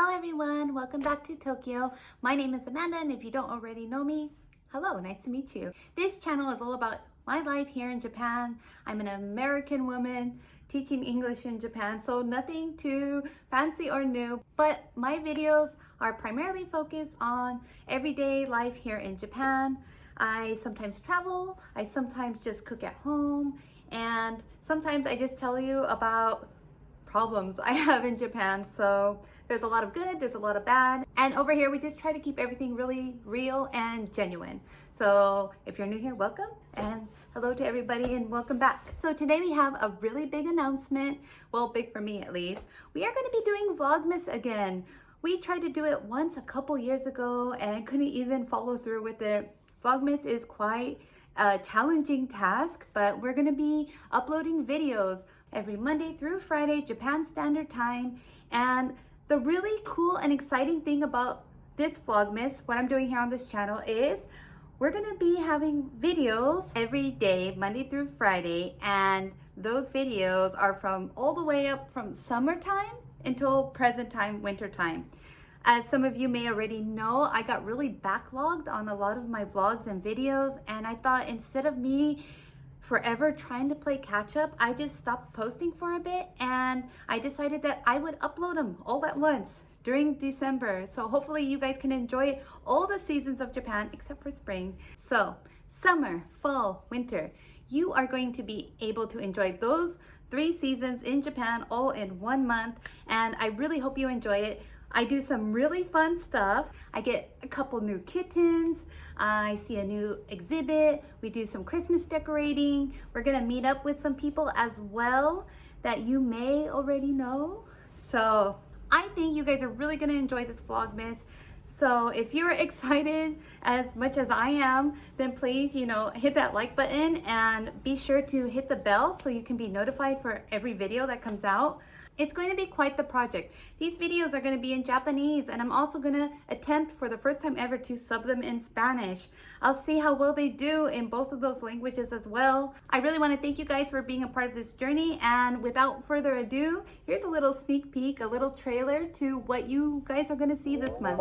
Hello everyone, welcome back to Tokyo. My name is Amanda and if you don't already know me, hello, nice to meet you. This channel is all about my life here in Japan. I'm an American woman teaching English in Japan, so nothing too fancy or new, but my videos are primarily focused on everyday life here in Japan. I sometimes travel, I sometimes just cook at home, and sometimes I just tell you about problems I have in Japan. So there's a lot of good, there's a lot of bad. And over here, we just try to keep everything really real and genuine. So if you're new here, welcome and hello to everybody and welcome back. So today we have a really big announcement. Well, big for me at least. We are gonna be doing Vlogmas again. We tried to do it once a couple years ago and couldn't even follow through with it. Vlogmas is quite a challenging task, but we're gonna be uploading videos every Monday through Friday, Japan Standard Time. And the really cool and exciting thing about this Vlogmas, what I'm doing here on this channel is we're gonna be having videos every day, Monday through Friday, and those videos are from all the way up from summertime until present time, winter time. As some of you may already know, I got really backlogged on a lot of my vlogs and videos, and I thought instead of me forever trying to play catch up, I just stopped posting for a bit and I decided that I would upload them all at once during December. So hopefully you guys can enjoy all the seasons of Japan except for spring. So summer, fall, winter, you are going to be able to enjoy those three seasons in Japan all in one month. And I really hope you enjoy it. I do some really fun stuff. I get a couple new kittens. I see a new exhibit. We do some Christmas decorating. We're gonna meet up with some people as well that you may already know. So I think you guys are really gonna enjoy this Vlogmas. So if you're excited as much as I am, then please, you know, hit that like button and be sure to hit the bell so you can be notified for every video that comes out. It's going to be quite the project. These videos are going to be in Japanese and I'm also going to attempt for the first time ever to sub them in Spanish. I'll see how well they do in both of those languages as well. I really want to thank you guys for being a part of this journey and without further ado, here's a little sneak peek, a little trailer to what you guys are going to see this month.